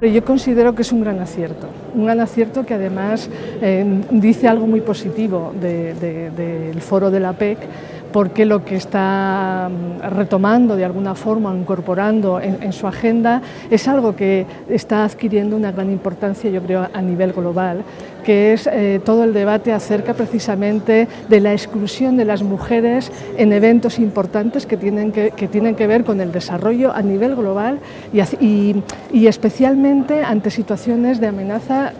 Yo considero que es un gran acierto, un gran acierto que además eh, dice algo muy positivo del foro de la PEC, porque lo que está mm, retomando de alguna forma, incorporando en, su agenda, es algo que está adquiriendo una gran importancia, yo creo, a nivel global, que es eh, todo el debate acerca precisamente de la exclusión de las mujeres en eventos importantes que tienen que, tienen que ver con el desarrollo a nivel global y especialmente ante situaciones de amenaza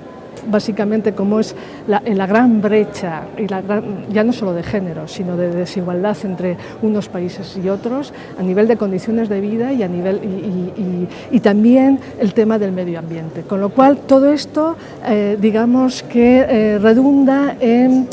básicamente como es la, gran brecha, y la ya no solo de género, sino de desigualdad entre unos países y otros, a nivel de condiciones de vida y, a nivel, y, también el tema del medio ambiente. Con lo cual, todo esto, eh, digamos que eh, redunda en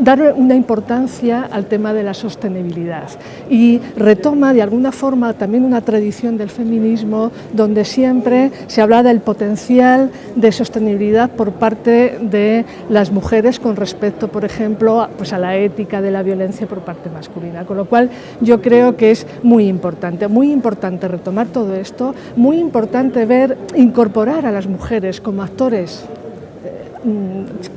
dar una importancia al tema de la sostenibilidad. Y retoma de alguna forma también una tradición del feminismo donde siempre se habla del potencial de sostenibilidad por parte de las mujeres con respecto, por ejemplo, pues a la ética de la violencia por parte masculina, con lo cual yo creo que es muy importante, muy importante retomar todo esto, muy importante ver, incorporar a las mujeres como actores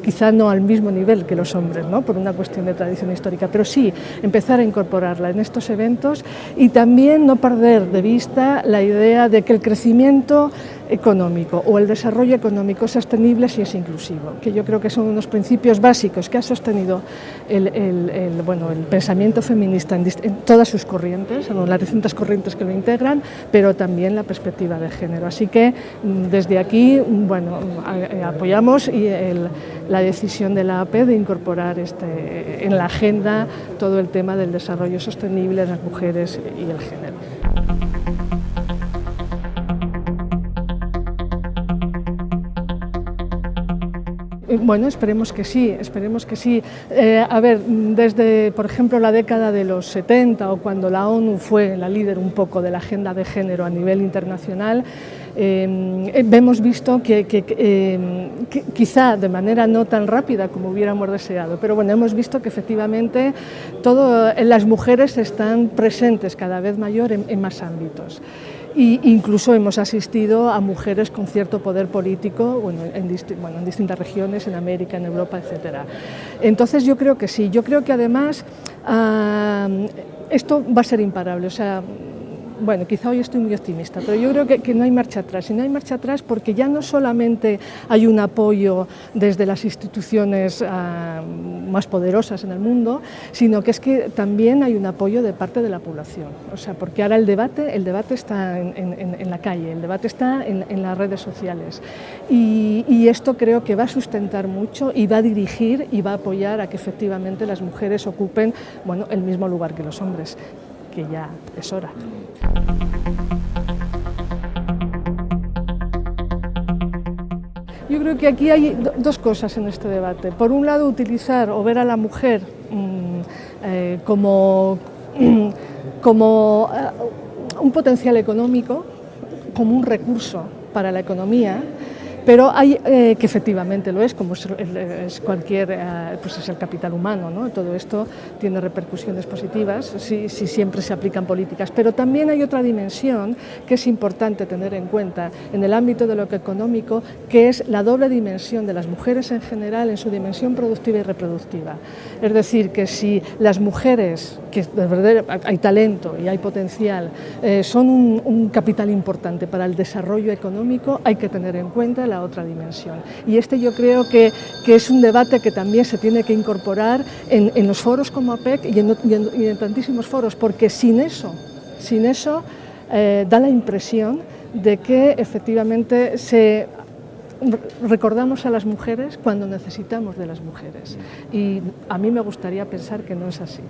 quizá no al mismo nivel que los hombres, ¿no? por una cuestión de tradición histórica, pero sí empezar a incorporarla en estos eventos y también no perder de vista la idea de que el crecimiento económico o el desarrollo económico sostenible si es inclusivo, que yo creo que son unos principios básicos que ha sostenido el, bueno, el pensamiento feminista en, todas sus corrientes, en las distintas corrientes que lo integran, pero también la perspectiva de género. Así que mm, desde aquí bueno, eh, apoyamos y la decisión de la AP de incorporar este, en la agenda todo el tema del desarrollo sostenible de las mujeres y el género. Bueno, esperemos que sí, esperemos que sí. Eh, a ver, desde, por ejemplo, la década de los 70 o cuando la ONU fue la líder un poco de la agenda de género a nivel internacional, eh, hemos visto que, eh, quizá de manera no tan rápida como hubiéramos deseado, pero bueno, hemos visto que efectivamente todo, las mujeres están presentes cada vez mayor en más ámbitos. Y incluso hemos asistido a mujeres con cierto poder político bueno, en, en distintas regiones, en América, en Europa, etc. Entonces yo creo que sí, yo creo que además ah, esto va a ser imparable, bueno, quizá hoy estoy muy optimista, pero yo creo que, no hay marcha atrás. Y no hay marcha atrás porque ya no solamente hay un apoyo desde las instituciones ah, más poderosas en el mundo, sino que es que también hay un apoyo de parte de la población. O sea, porque ahora el debate, el debate está en, la calle, el debate está en, las redes sociales. Y, y esto creo que va a sustentar mucho y va a dirigir y va a apoyar a que efectivamente las mujeres ocupen bueno, el mismo lugar que los hombres que ya es hora. Yo creo que aquí hay dos cosas en este debate. Por un lado, utilizar o ver a la mujer mm, eh, como, como eh, un potencial económico, como un recurso para la economía, pero hay eh, que efectivamente lo es, como es, cualquier, eh, pues es el capital humano, ¿no? todo esto tiene repercusiones positivas si, si, siempre se aplican políticas, pero también hay otra dimensión que es importante tener en cuenta en el ámbito de lo económico, que es la doble dimensión de las mujeres en general en su dimensión productiva y reproductiva. Es decir, que si las mujeres, que de verdad hay talento y hay potencial, eh, son un, capital importante para el desarrollo económico, hay que tener en cuenta otra dimensión. Y este yo creo que, que, es un debate que también se tiene que incorporar en, en los foros como APEC y en, en, tantísimos foros, porque sin eso, sin eso eh, da la impresión de que efectivamente se recordamos a las mujeres cuando necesitamos de las mujeres y a mí me gustaría pensar que no es así.